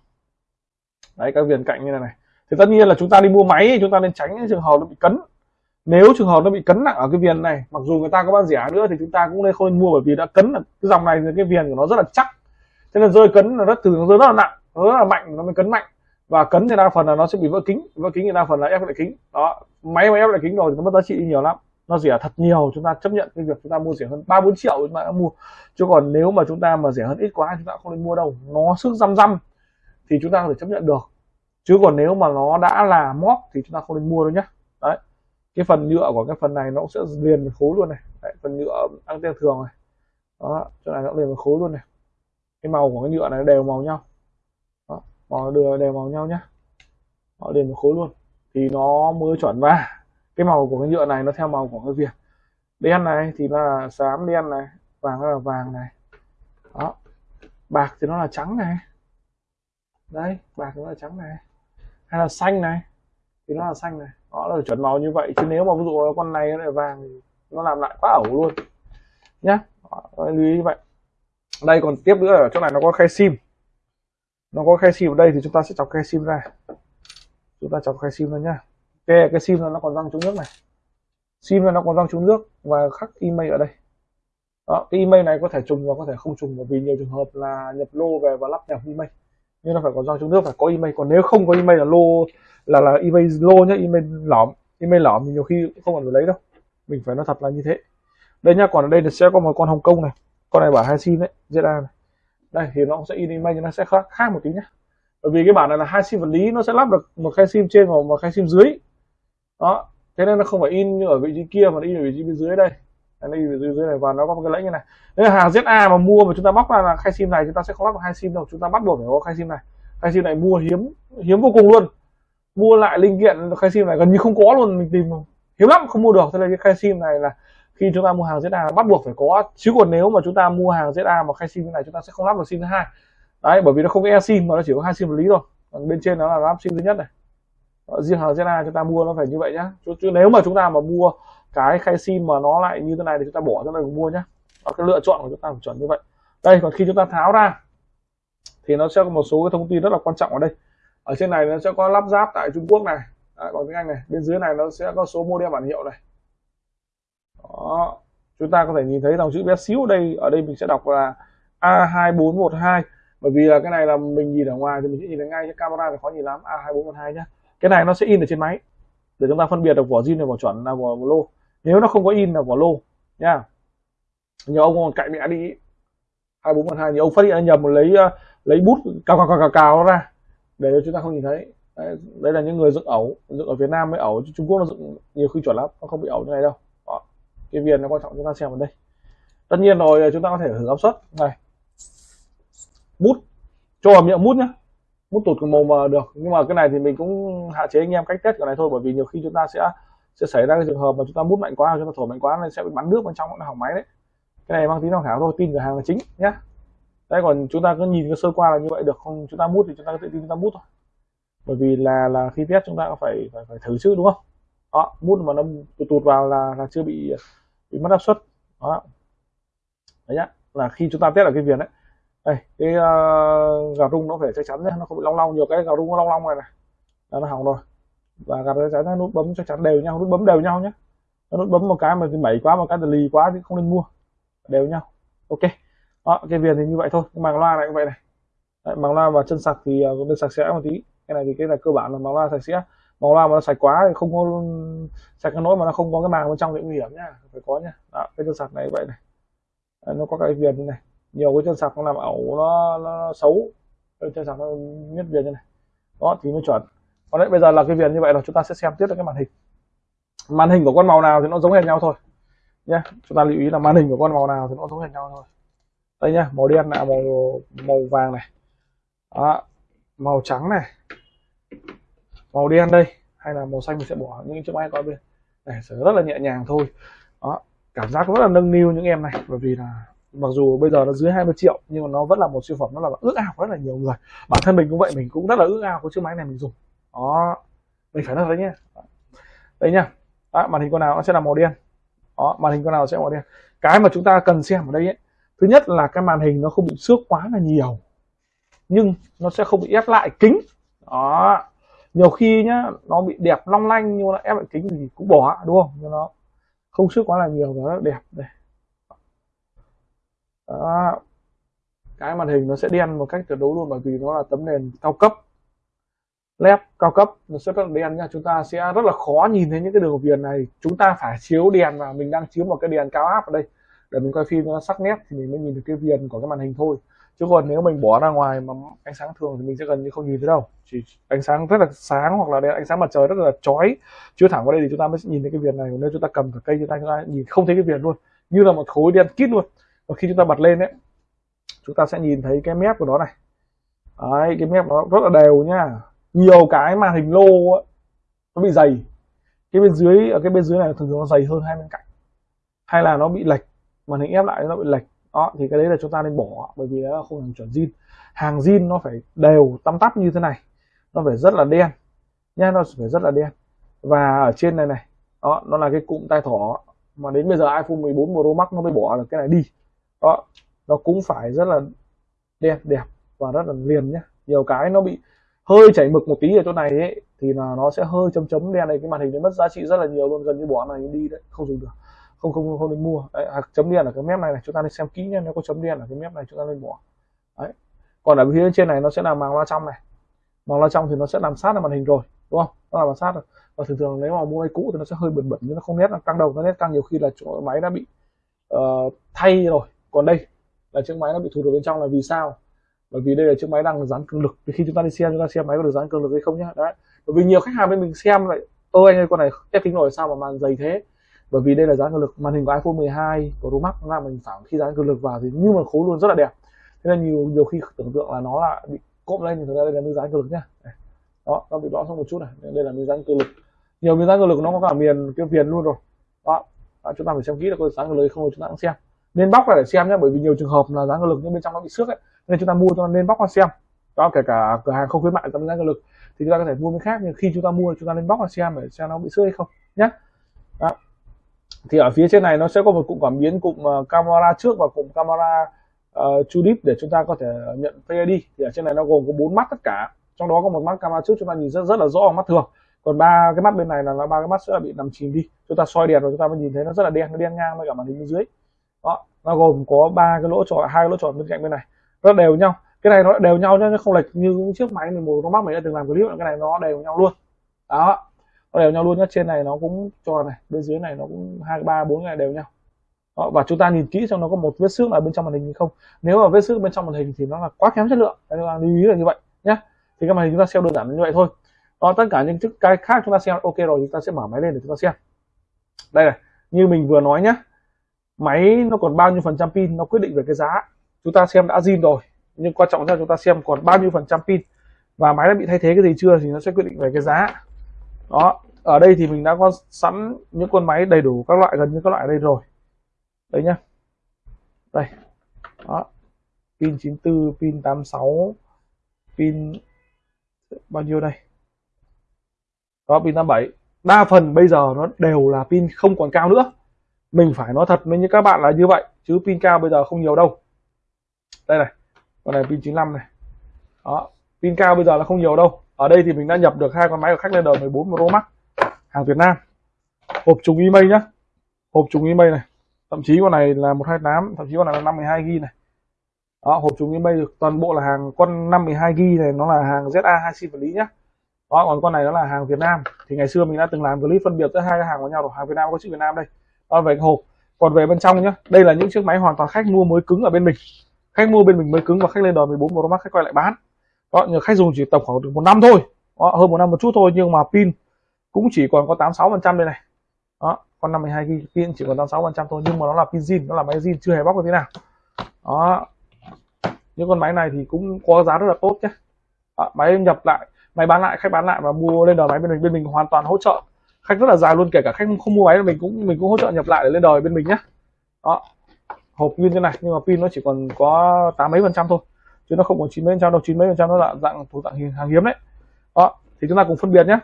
Đấy các viền cạnh như này này. Thì tất nhiên là chúng ta đi mua máy thì chúng ta nên tránh những trường hợp nó bị cấn. Nếu trường hợp nó bị cấn nặng ở cái viền này, mặc dù người ta có bán rẻ nữa thì chúng ta cũng nên không nên mua bởi vì đã cấn là cái dòng này cái viền của nó rất là chắc. Cho nên rơi cấn là rất thường, rơi rất là nặng rất là mạnh, nó mới cấn mạnh và cấn thì đa phần là nó sẽ bị vỡ kính vỡ kính thì đa phần là ép lại kính. Đó máy mà ép lại kính rồi thì nó mất giá trị nhiều lắm. Nó rẻ thật nhiều chúng ta chấp nhận cái việc chúng ta mua rẻ hơn. Ba bốn triệu chúng ta đã mua. Chứ còn nếu mà chúng ta mà rẻ hơn ít quá chúng ta không nên mua đâu. Nó sức răm răm thì chúng ta có thể chấp nhận được. Chứ còn nếu mà nó đã là móc thì chúng ta không nên mua đâu nhé đấy. Cái phần nhựa của cái phần này nó cũng sẽ liền với khối luôn này. Đấy, phần nhựa anten thường này. Đó chỗ này nó liền với khối luôn này. Cái màu của cái nhựa này đều màu nhau họ đưa đều màu nhau nhá. Họ liền một khối luôn. Thì nó mới chuẩn và cái màu của cái nhựa này nó theo màu của cái viền đen này thì là xám đen này, vàng là vàng này. Đó. Bạc thì nó là trắng này. Đây, bạc nó là trắng này. Hay là xanh này. Thì nó là xanh này. Đó là chuẩn màu như vậy. Chứ nếu mà ví dụ con này nó lại vàng thì nó làm lại quá ẩu luôn. Nhá. Lưu ý như vậy. Đây, còn tiếp nữa ở chỗ này nó có khe sim nó có khe sim ở đây thì chúng ta sẽ chọc khe sim ra. Chúng ta chọc khe sim ra nhá. Khe cái sim nó còn răng chống nước này. Sim nó còn răng chống nước và khắc email ở đây. Đó, cái email này có thể trùng và có thể không trùng bởi vì nhiều trường hợp là nhập lô về và lắp nhập email. Nhưng nó phải có răng chống nước phải có email. Còn nếu không có email là lô là là email lô nhá email lõm. Email lõm thì nhiều khi không cần phải lấy đâu. Mình phải nói thật là như thế. Đây nhá còn ở đây thì sẽ có một con hồng kông này. Con này bảo hai sim đấy ra này đây, thì nó cũng sẽ in image nó sẽ khác khác một tí nhé bởi vì cái bản này là hai sim vật lý, nó sẽ lắp được một khe sim trên và một khe sim dưới. Đó, thế nên nó không phải in như ở vị trí kia mà nó in ở vị trí bên dưới đây. Đây vị trí dưới này và nó có một cái lẫy như này. Nếu là hàng ZA mà mua mà chúng ta bóc ra là khe sim này, chúng ta sẽ không lắp được hai sim đâu, chúng ta bắt buộc phải có khe sim này. Khe sim này mua hiếm hiếm vô cùng luôn. Mua lại linh kiện khe sim này gần như không có luôn, mình tìm hiếm lắm, không mua được. Thế nên cái khay sim này là khi chúng ta mua hàng ZA bắt buộc phải có chứ còn nếu mà chúng ta mua hàng ZA mà khay sim như này chúng ta sẽ không lắp được sim thứ hai. Đấy bởi vì nó không có e sim mà nó chỉ có hai sim vật lý thôi. Còn bên trên nó là lắp sim thứ nhất này. Riêng hàng ZA chúng ta mua nó phải như vậy nhá. Chứ, chứ nếu mà chúng ta mà mua cái khay sim mà nó lại như thế này thì chúng ta bỏ ra đây mua nhá. Và cái lựa chọn của chúng ta phải chuẩn như vậy. Đây còn khi chúng ta tháo ra thì nó sẽ có một số cái thông tin rất là quan trọng ở đây. Ở trên này nó sẽ có lắp ráp tại Trung Quốc này. Đấy, bằng tiếng Anh này bên dưới này nó sẽ có số model bản hiệu này đó. Chúng ta có thể nhìn thấy dòng chữ bé xíu ở đây ở đây mình sẽ đọc là A2412 bởi vì là cái này là mình nhìn ở ngoài thì mình sẽ nhìn thấy ngay cái camera thì khó nhìn lắm. A2412 nhá. Cái này nó sẽ in ở trên máy để chúng ta phân biệt được vỏ zin này vỏ chuẩn là vỏ lô. Nếu nó không có in là vỏ lô nha nhiều ông còn cạy mẹ đi. Hai bốn một hai nhiều ông phát hiện nhầm lấy ờ, lấy bút cào cào cào cào, cào ra để cho chúng ta không nhìn thấy. Đấy, đây là những người dựng ẩu dựng ở Việt Nam mới ẩu Trung Quốc nó dựng nhiều khi chuẩn lắm nó không bị ẩu như này đâu cái viền nó quan trọng chúng ta xem ở đây tất nhiên rồi chúng ta có thể thử áp suất này bút cho vào miệng bút nhá bút tụt màu mà được nhưng mà cái này thì mình cũng hạn chế anh em cách test cái này thôi bởi vì nhiều khi chúng ta sẽ sẽ xảy ra cái trường hợp mà chúng ta bút mạnh quá chúng ta thổi mạnh quá nên sẽ bị bắn nước bên trong nó hỏng máy đấy cái này mang tính tham khảo thôi tin cửa hàng là chính nhá đây còn chúng ta cứ nhìn cái sơ qua là như vậy được không chúng ta bút thì chúng ta tự tin chúng ta bút thôi bởi vì là là khi test chúng ta phải phải, phải thử chứ đúng không đó mút mà nó tụt tụt vào là là chưa bị bị mất áp suất. Đó. Đấy nhá là khi chúng ta test ở cái viền đấy. Đây cái ờ, uh, gà rung nó phải chắc chắn nhé nó không bị long long nhiều cái gà rung nó long long này này. Là nó hỏng rồi. Và gà chắc chắn nút bấm chắc chắn đều nhau nút bấm đều nhau nhé nút bấm một cái mà thì mẩy quá một cái thì lì quá thì không nên mua. Đều nhau. Ok. Đó, cái viền thì như vậy thôi. Màng loa này cũng vậy này. Đấy, màng loa và chân sạc thì uh, bên sạch sẽ một tí. Cái này thì cái là cơ bản là màng loa sạch sẽ màu loa mà nó sạch quá thì không có sạch cái nỗi mà nó không có cái màng bên trong thì nguy hiểm nhá. Phải có nhá. Đó, cái chân sạc này vậy này. À, nó có cái viền như này. Nhiều cái chân sạc nó làm ẩu nó, nó xấu. Cái chân sạc nó miết viền như này. Đó thì mới chuẩn. Còn đấy bây giờ là cái viền như vậy là chúng ta sẽ xem tiếp được cái màn hình. Màn hình của con màu nào thì nó giống hệt nhau thôi. Nhé chúng ta lưu ý là màn hình của con màu nào thì nó giống hệt nhau thôi. Đây nhá màu đen là màu màu vàng này. Đó, màu trắng này màu đen đây hay là màu xanh mình sẽ bỏ những chiếc máy coi bên. Này sẽ rất là nhẹ nhàng thôi. Đó cảm giác rất là nâng niu những em này bởi vì là mặc dù bây giờ nó dưới 20 triệu nhưng mà nó vẫn là một siêu phẩm nó là ước ao rất là nhiều người. Bản thân mình cũng vậy mình cũng rất là ước ao có chiếc máy này mình dùng. Đó mình phải nói đấy nhá. Đây nhá. Đó, màn hình con nào nó sẽ là màu đen. Đó màn hình con nào sẽ màu đen. Cái mà chúng ta cần xem ở đây ấy, thứ nhất là cái màn hình nó không bị xước quá là nhiều nhưng nó sẽ không bị ép lại kính. Đó nhiều khi nhá, nó bị đẹp long lanh nhưng mà ép lại kính thì cũng bỏ, đúng không? Nhưng nó không sức quá là nhiều và nó đẹp đây đó. cái màn hình nó sẽ đen một cách tuyệt đối luôn bởi vì nó là tấm nền cao cấp. Led cao cấp, nó sẽ rất là đen nha chúng ta sẽ rất là khó nhìn thấy những cái đường viền này. Chúng ta phải chiếu đèn và mình đang chiếu một cái đèn cao áp ở đây. Để mình quay phim nó sắc nét thì mình mới nhìn được cái viền của cái màn hình thôi chứ còn nếu mình bỏ ra ngoài mà ánh sáng thường thì mình sẽ gần như không nhìn thấy đâu. Chỉ ánh sáng rất là sáng hoặc là đèn ánh sáng mặt trời rất là chói. Chiếu thẳng vào đây thì chúng ta mới nhìn thấy cái viền này. Nếu chúng ta cầm cả cây chúng ta, chúng ta nhìn không thấy cái viền luôn. Như là một khối đen kít luôn. Và khi chúng ta bật lên đấy chúng ta sẽ nhìn thấy cái mép của nó này. Đấy, cái mép nó rất là đều nhá nhiều cái màn hình lô ấy, nó bị dày. Cái bên dưới ở cái bên dưới này thường thường nó dày hơn hai bên cạnh. Hay là nó bị lệch màn hình ép lại nó bị lệch đó, thì cái đấy là chúng ta nên bỏ, bởi vì nó không hàng chuẩn zin. Hàng zin nó phải đều tăm tắp như thế này. Nó phải rất là đen nha nó phải rất là đen. Và ở trên này này, đó, nó là cái cụm tai thỏ mà đến bây giờ iPhone 14 Pro Max nó mới bỏ được cái này đi. Đó, nó cũng phải rất là đen, đẹp và rất là liền nhá. Nhiều cái nó bị hơi chảy mực một tí ở chỗ này ấy, thì là nó sẽ hơi chấm chấm đen này cái màn hình nó mất giá trị rất là nhiều luôn, gần như bỏ này đi đấy, không dùng được không không không nên mua. Đấy, à, chấm đen ở cái mép này này chúng ta nên xem kỹ nhé nếu có chấm đen ở cái mép này chúng ta nên bỏ. Đấy. Còn ở phía trên này nó sẽ là màng loa trong này. Màng loa trong thì nó sẽ làm sát vào màn hình rồi đúng không? Nó làm sát rồi. Và thường thường nếu mà mua máy cũ thì nó sẽ hơi bẩn bẩn nhưng nó không nét là căng đầu nó nét căng nhiều khi là chỗ máy đã bị uh, thay rồi. Còn đây là chiếc máy nó bị thụt ở bên trong là vì sao? Bởi vì đây là chiếc máy đang dán cường lực. Thì khi chúng ta đi xem chúng ta xem máy có được dán cường lực hay không nhá. Đấy. Bởi vì nhiều khách hàng bên mình xem lại ôi anh ơi con này test kính rồi sao mà màn dày thế? Bởi vì đây là dán cường lực. Màn hình của iPhone 12 của Pro Max là mình phản khi dán cường lực vào thì như mà khối luôn rất là đẹp. Thế nên nhiều nhiều khi tưởng tượng là nó là bị cộm lên thì thực ra đây là miếng dán cường lực nhá. Đó nó bị lõm xong một chút này. Đây là miếng dán cường lực. Nhiều miếng dáng cường lực nó có cả miền cái viền luôn rồi. Đó, đó chúng ta phải xem kỹ là có dáng cường lực không chúng ta cũng xem. Nên bóc ra để xem nhé bởi vì nhiều trường hợp là dáng cường lực nhưng bên trong nó bị xước ấy. Nên chúng ta mua cho nên bóc ra xem. Đó kể cả cửa hàng không khuyến mại tấm dáng cường lực. Thì chúng ta có thể mua cái khác nhưng khi chúng ta mua chúng ta nên bóc ra xem để xem nó bị xước hay không nhé thì ở phía trên này nó sẽ có một cụm cảm biến cụm ờ, camera trước và cụm camera ờ, uh, deep để chúng ta có thể nhận PID thì ở trên này nó gồm có bốn mắt tất cả. Trong đó có một mắt camera trước chúng ta nhìn rất rất là rõ mắt thường. Còn ba cái mắt bên này là ba cái mắt sẽ bị nằm chìm đi. Chúng ta soi đèn rồi chúng ta mới nhìn thấy nó rất là đen nó đen ngang với cả màn hình bên dưới. Đó nó gồm có ba cái lỗ tròn hai cái lỗ tròn bên cạnh bên này. Nó đều nhau. Cái này nó đều nhau nhá nó không lệch như những chiếc máy mình một con mắt mình đã từng làm clip. Cái này nó đều nhau luôn. Đó nó đều nhau luôn nhá trên này nó cũng tròn này bên dưới này nó cũng hai ba bốn này đều nhau. Đó, và chúng ta nhìn kỹ xem nó có một vết xước ở bên trong màn hình hay không. Nếu mà vết xước bên trong màn hình thì nó là quá kém chất lượng. Nên là lưu ý là như vậy nhé thì các màn hình chúng ta xem đơn giản như vậy thôi. Đó tất cả những chức cái khác chúng ta xem ok rồi chúng ta sẽ mở máy lên để chúng ta xem. Đây này như mình vừa nói nhé máy nó còn bao nhiêu phần trăm pin nó quyết định về cái giá. Chúng ta xem đã zin rồi nhưng quan trọng là chúng ta xem còn bao nhiêu phần trăm pin. Và máy đã bị thay thế cái gì chưa thì nó sẽ quyết định về cái giá. Đó ở đây thì mình đã có sẵn những con máy đầy đủ các loại, gần như các loại đây rồi. Đấy nhá. Đây. Đó. Pin 94 pin 86 pin bao nhiêu đây? Đó, pin 87 đa phần bây giờ nó đều là pin không còn cao nữa. Mình phải nói thật với như các bạn là như vậy, chứ pin cao bây giờ không nhiều đâu. Đây này. Con này pin 95 này. Đó. Pin cao bây giờ là không nhiều đâu. Ở đây thì mình đã nhập được hai con máy của khách lên đời 14 Pro Max hàng Việt Nam. Hộp trùng email nhá. Hộp trùng email này. Thậm chí con này là 128 thậm chí con này là 52 g này. Đó hộp trùng email toàn bộ là hàng con 52 g này nó là hàng ZA 2 sim vật lý nhá. Đó còn con này nó là hàng Việt Nam. Thì ngày xưa mình đã từng làm clip phân biệt giữa hai cái hàng của nhau rồi. Hàng Việt Nam có chữ Việt Nam đây. Đó về hộp. Còn về bên trong nhá đây là những chiếc máy hoàn toàn khách mua mới cứng ở bên mình. Khách mua bên mình mới cứng và khách lên đòi 14 Pro Max khách quay lại bán. Đó nhờ khách dùng chỉ tầm khoảng được một năm thôi. Đó, hơn một năm một chút thôi nhưng mà pin cũng chỉ còn có 86 phần trăm đây này. Đó con 52 ghi pin chỉ còn 86 phần trăm thôi nhưng mà nó là pin zin nó là máy zin chưa hề bóc được thế nào. Đó. Những con máy này thì cũng có giá rất là tốt nhé. Đó, máy nhập lại máy bán lại khách bán lại và mua lên đời máy bên mình bên mình hoàn toàn hỗ trợ. Khách rất là dài luôn kể cả khách không mua máy mình cũng mình cũng hỗ trợ nhập lại để lên đời bên mình nhé. Đó. Hộp pin thế này nhưng mà pin nó chỉ còn có tám mấy phần trăm thôi chứ nó không còn chín mấy phần trăm đâu. Chín mấy phần trăm nó là dạng thuộc dạng hàng hiếm đấy. Đó thì chúng ta cùng phân biệt nhé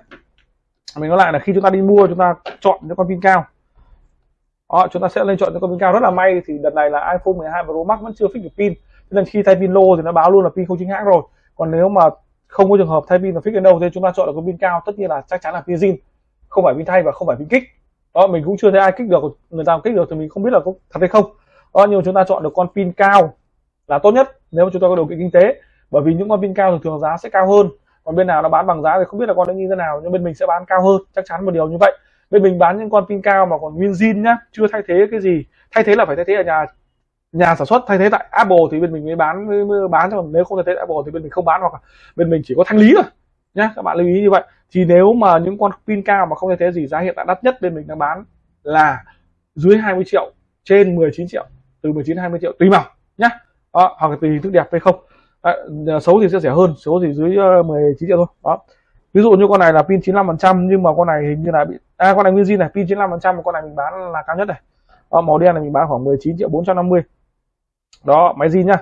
mình nói lại là khi chúng ta đi mua chúng ta chọn những con pin cao. Đó, chúng ta sẽ lên chọn những con pin cao. Rất là may thì đợt này là iPhone 12 Pro Max vẫn chưa fix được pin. Nên khi thay pin lô thì nó báo luôn là pin không chính hãng rồi. Còn nếu mà không có trường hợp thay pin và fix đến đâu thì chúng ta chọn được con pin cao tất nhiên là chắc chắn là pin zin. Không phải pin thay và không phải pin kích. Đó mình cũng chưa thấy ai kích được. Người ta kích được thì mình không biết là có thật hay không. Đó nhưng mà chúng ta chọn được con pin cao là tốt nhất nếu mà chúng ta có điều kiện kinh tế. Bởi vì những con pin cao thường thường giá sẽ cao hơn còn bên nào nó bán bằng giá thì không biết là con nó như thế nào nhưng bên mình sẽ bán cao hơn chắc chắn một điều như vậy. Bên mình bán những con pin cao mà còn nguyên zin nhá chưa thay thế cái gì. Thay thế là phải thay thế ở nhà nhà sản xuất thay thế tại Apple thì bên mình mới bán mới bán còn nếu không thay thế Apple thì bên mình không bán hoặc là bên mình chỉ có thanh lý thôi nhá. Các bạn lưu ý như vậy. Thì nếu mà những con pin cao mà không thay thế gì giá hiện tại đắt nhất bên mình đang bán là dưới 20 triệu trên 19 triệu từ 19 20 triệu tùy màu nhá. Đó, hoặc là tùy hình thức đẹp hay không à, xấu thì sẽ rẻ hơn xấu thì dưới ờ, 19 triệu thôi đó. Ví dụ như con này là pin 95 phần trăm nhưng mà con này hình như là bị à con này nguyên zin này pin 95 phần trăm con này mình bán là cao nhất này. Đó, màu đen này mình bán khoảng 19 triệu 450 đó máy zin nhá.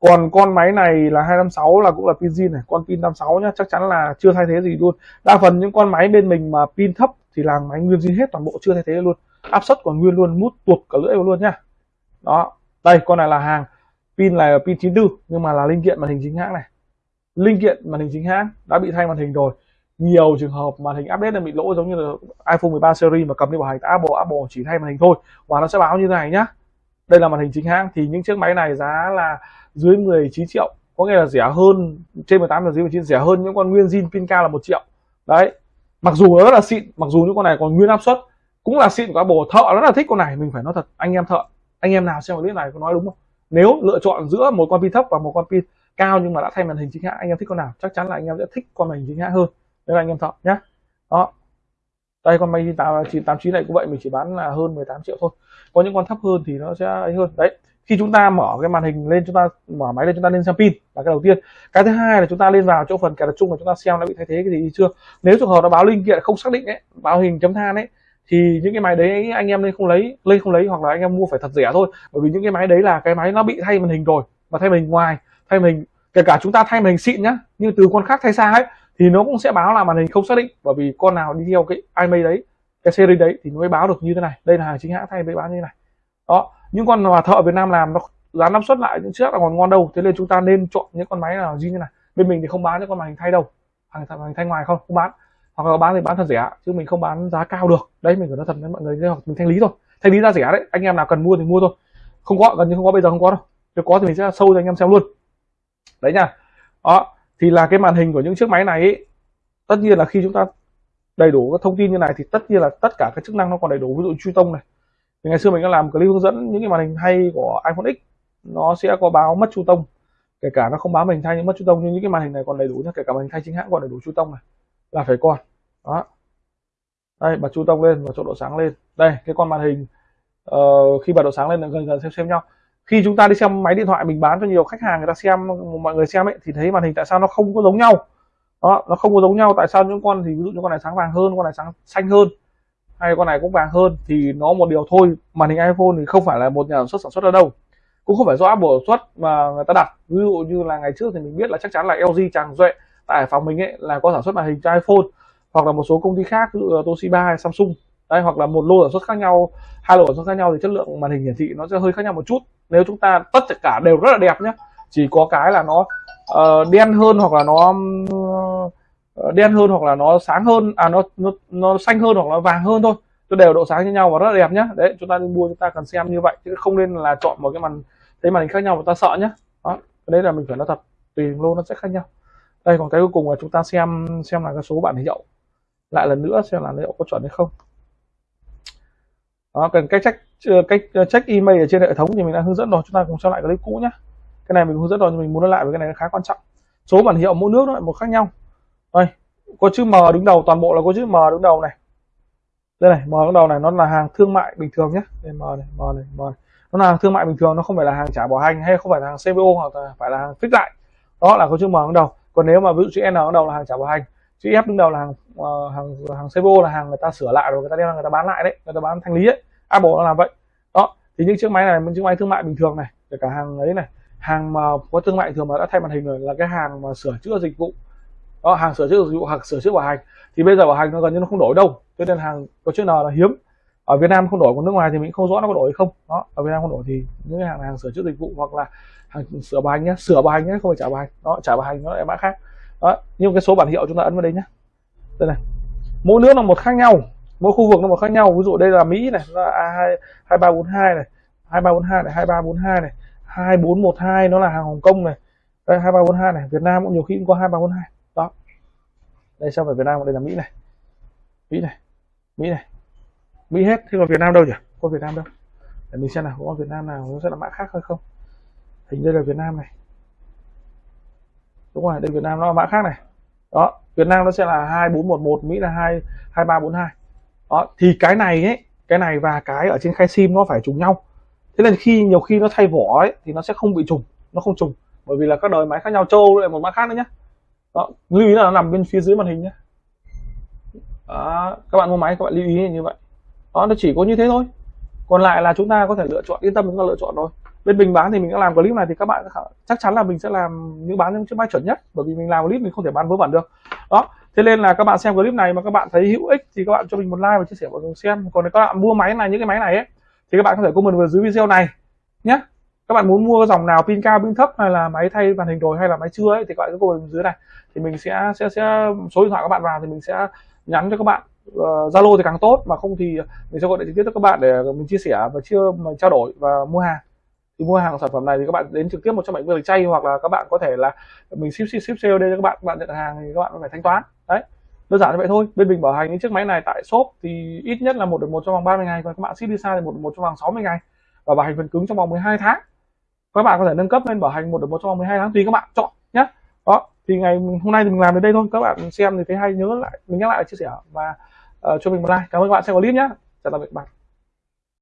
Còn con máy này là 256 là cũng là pin zin này con pin 56 nhá chắc chắn là chưa thay thế gì luôn. Đa phần những con máy bên mình mà pin thấp thì là máy nguyên zin hết toàn bộ chưa thay thế luôn. Áp suất còn nguyên luôn mút tuột cả lưỡi luôn nhá. Đó đây con này là hàng pin là pin 94 nhưng mà là linh kiện màn hình chính hãng này. Linh kiện màn hình chính hãng đã bị thay màn hình rồi. Nhiều trường hợp màn hình update là bị lỗi giống như là iPhone 13 series mà cầm đi bảo hành Apple Apple chỉ thay màn hình thôi. Và nó sẽ báo như thế này nhá. Đây là màn hình chính hãng thì những chiếc máy này giá là dưới 19 triệu. Có nghĩa là rẻ hơn, trên 18 là dưới 19 rẻ hơn những con nguyên zin pin cao là một triệu. Đấy. Mặc dù nó rất là xịn, mặc dù những con này còn nguyên áp suất, cũng là xịn của Apple. Thợ rất là thích con này, mình phải nói thật, anh em thợ, anh em nào xem clip này có nói đúng không? Nếu lựa chọn giữa một con pin thấp và một con pin cao nhưng mà đã thay màn hình chính hãng, anh em thích con nào? Chắc chắn là anh em sẽ thích con màn hình chính hãng hơn. Nên là anh em chọn nhé đó. Đây, con máy 989 này cũng vậy, mình chỉ bán là hơn 18 triệu thôi. Có những con thấp hơn thì nó sẽ ấy hơn. Đấy. Khi chúng ta mở cái màn hình lên, chúng ta mở máy lên, chúng ta lên xem pin là cái đầu tiên. Cái thứ hai là chúng ta lên vào chỗ phần cài đặt chung và chúng ta xem nó bị thay thế cái gì chưa. Nếu trường hợp nó báo linh kiện không xác định ấy, báo hình chấm than ấy thì những cái máy đấy anh em nên không lấy lên không lấy hoặc là anh em mua phải thật rẻ thôi. Bởi vì những cái máy đấy là cái máy nó bị thay màn hình rồi và thay màn hình ngoài, thay màn hình, kể cả chúng ta thay màn hình xịn nhá nhưng từ con khác thay xa ấy, thì nó cũng sẽ báo là màn hình không xác định. Bởi vì con nào đi theo cái imei đấy, cái series đấy thì nó mới báo được như thế này. Đây là hàng chính hãng thay mới báo như thế này. Đó, những con mà thợ Việt Nam làm nó giá năng suất lại, những chiếc là còn ngon đâu. Thế nên chúng ta nên chọn những con máy nào như thế này. Bên mình thì không bán những con màn hình thay đâu. Hàng hàng thay ngoài không không bán hoặc là bán thì bán thật rẻ chứ mình không bán giá cao được. Đấy mình phải nói thật với mọi người hoặc mình thanh lý thôi. Thanh lý ra rẻ đấy anh em nào cần mua thì mua thôi. Không có gần như không có bây giờ không có đâu. Nếu có thì mình sẽ sâu cho anh em xem luôn. Đấy nha. Đó thì là cái màn hình của những chiếc máy này ý, tất nhiên là khi chúng ta đầy đủ các thông tin như này thì tất nhiên là tất cả các chức năng nó còn đầy đủ. Ví dụ truy tông này. Thì ngày xưa mình đã làm clip hướng dẫn những cái màn hình hay của iPhone X nó sẽ có báo mất chu tông. Kể cả nó không báo màn hình thay nhưng mất chu tông nhưng những cái màn hình này còn đầy đủ nhé kể cả màn hình thay chính hãng còn đầy đủ chu tông này là phải con đó. Đây bật chu tông lên và chỗ độ sáng lên. Đây cái con màn hình uh, khi bật độ sáng lên là gần gần xem xem nhau. Khi chúng ta đi xem máy điện thoại mình bán cho nhiều khách hàng người ta xem mọi người xem ấy thì thấy màn hình tại sao nó không có giống nhau? Đó nó không có giống nhau. Tại sao những con thì ví dụ những con này sáng vàng hơn con này sáng xanh hơn hay con này cũng vàng hơn thì nó một điều thôi. Màn hình iPhone thì không phải là một nhà sản xuất sản xuất ở đâu. Cũng không phải do Apple sản xuất mà người ta đặt. Ví dụ như là ngày trước thì mình biết là chắc chắn là LG Tràng Duệ tại Hải Phòng mình ấy là có sản xuất màn hình cho iPhone hoặc là một số công ty khác ví dụ là Toshiba hay Samsung. Đây hoặc là một lô sản xuất khác nhau hai lô sản xuất khác nhau thì chất lượng màn hình hiển thị nó sẽ hơi khác nhau một chút. Nếu chúng ta tất cả đều rất là đẹp nhé chỉ có cái là nó uh, đen hơn hoặc là nó uh, đen hơn hoặc là nó sáng hơn à nó nó nó xanh hơn hoặc là vàng hơn thôi. Nó đều độ sáng như nhau và rất là đẹp nhé đấy chúng ta đi mua chúng ta cần xem như vậy chứ không nên là chọn một cái màn thấy màn hình khác nhau mà ta sợ nhé đó đấy là mình phải nói thật tùy lô nó sẽ khác nhau đây, còn cái cuối cùng là chúng ta xem xem là cái số bản hiệu lại lần nữa xem là liệu có chuẩn hay không. Đó cần cách check ờ, cách ờ, check email ở trên hệ thống thì mình đã hướng dẫn rồi. Chúng ta cùng xem lại clip cũ nhé cái này mình hướng dẫn rồi, nhưng mình muốn nói lại với cái này khá quan trọng. Số bản hiệu mỗi nước nó lại một khác nhau. Đây, có chữ M đứng đầu, toàn bộ là có chữ M đứng đầu này. Đây này, M đứng đầu này nó là hàng thương mại bình thường nhé đây, M này M này M này. nó là hàng thương mại bình thường, nó không phải là hàng trả bảo hành hay không phải là hàng CBO hoặc là phải là hàng fix lại. Đó là có chữ M đứng đầu còn nếu mà ví dụ chữ N đứng đầu là hàng trả bảo hành chữ F đứng đầu là hàng uh, hàng hàng Sebo là hàng người ta sửa lại rồi người ta đem người ta bán lại đấy người ta bán thanh lý ấy. Apple nó làm vậy. Đó thì những chiếc máy này những chiếc máy thương mại bình thường này kể cả hàng ấy này hàng mà có thương mại thường mà đã thay màn hình rồi là cái hàng mà sửa chữa dịch vụ. Đó hàng sửa chữa dịch vụ hoặc sửa chữa bảo hành. Thì bây giờ bảo hành nó gần như nó không đổi đâu cho nên hàng có chữ N là hiếm ở Việt Nam không đổi còn nước ngoài thì mình không rõ nó có đổi hay không. Đó, ở Việt Nam không đổi thì những cái hàng hàng sửa chữa dịch vụ hoặc là hàng sửa bài nhé sửa bài nhé không phải trả bài. Đó, trả bài nó lại mã khác. Đó nhưng cái số bản hiệu chúng ta ấn vào đây nhé đây này, mỗi nước là một khác nhau, mỗi khu vực nó một khác nhau. Ví dụ đây là Mỹ này là a hai hai ba bốn hai này, hai ba bốn hai này, hai ba bốn hai này, hai bốn một hai, nó là hàng Hồng Kông này. Đây, hai ba bốn hai này, Việt Nam cũng nhiều khi cũng có hai ba bốn hai. Đó, đây sao phải Việt Nam, đây là Mỹ này. Mỹ này Mỹ này. Mỹ hết. Thế còn Việt Nam đâu nhỉ? Có Việt Nam đâu. Để mình xem nào có Việt Nam nào nó sẽ là mã khác hay không? Hình đây là Việt Nam này. Đúng rồi đây Việt Nam nó là mã khác này. Đó Việt Nam nó sẽ là 2411 Mỹ là 2 2342 đó thì cái này ấy cái này và cái ở trên khai sim nó phải trùng nhau. Thế nên khi nhiều khi nó thay vỏ ấy thì nó sẽ không bị trùng nó không trùng. Bởi vì là các đời máy khác nhau châu lại một mã khác nữa nhé đó lưu ý là nó nằm bên phía dưới màn hình nhé đó, các bạn mua máy các bạn lưu ý như vậy đó, nó chỉ có như thế thôi. Còn lại là chúng ta có thể lựa chọn, yên tâm chúng ta lựa chọn thôi. Bên mình bán thì mình đã làm clip này thì các bạn chắc chắn là mình sẽ làm những bán những chiếc máy chuẩn nhất, bởi vì mình làm clip mình không thể bán vớ vẩn được. Đó, thế nên là các bạn xem clip này mà các bạn thấy hữu ích thì các bạn cho mình một like và chia sẻ mọi người xem. Còn nếu các bạn mua máy này, những cái máy này ấy, thì các bạn có thể comment vào dưới video này nhé. Các bạn muốn mua dòng nào, pin cao, pin thấp hay là máy thay màn hình rồi hay là máy chưa ấy, thì các bạn cứ comment dưới này. Thì mình sẽ sẽ sẽ, số điện thoại các bạn vào thì mình sẽ nhắn cho các bạn. Ờ, zalo uh, thì càng tốt mà không thì mình sẽ gọi điện trực tiếp cho các bạn để mình chia sẻ và chưa mà trao đổi và mua hàng. Thì mua hàng sản phẩm này thì các bạn đến trực tiếp một trăm bảy mươi chay hoặc là các bạn có thể là mình ship ship ship sale cho các bạn các bạn nhận hàng thì các bạn phải thanh toán. Đấy đơn giản như vậy thôi. Bên mình bảo hành những chiếc máy này tại shop thì ít nhất là một được một trong vòng 30 ngày và các bạn ship đi xa thì một một trong vòng 60 ngày. Và bảo hành phần cứng trong vòng 12 tháng. Các bạn có thể nâng cấp lên bảo hành một được một trong vòng 12 tháng tùy các bạn chọn nhé đó thì ngày hôm nay thì mình làm đến đây thôi. Các bạn xem thì thấy hay nhớ lại mình nhắc lại chia sẻ. Và Ờ, uh, cho mình một like. Cảm ơn các bạn xem clip nhé chào tạm biệt bạn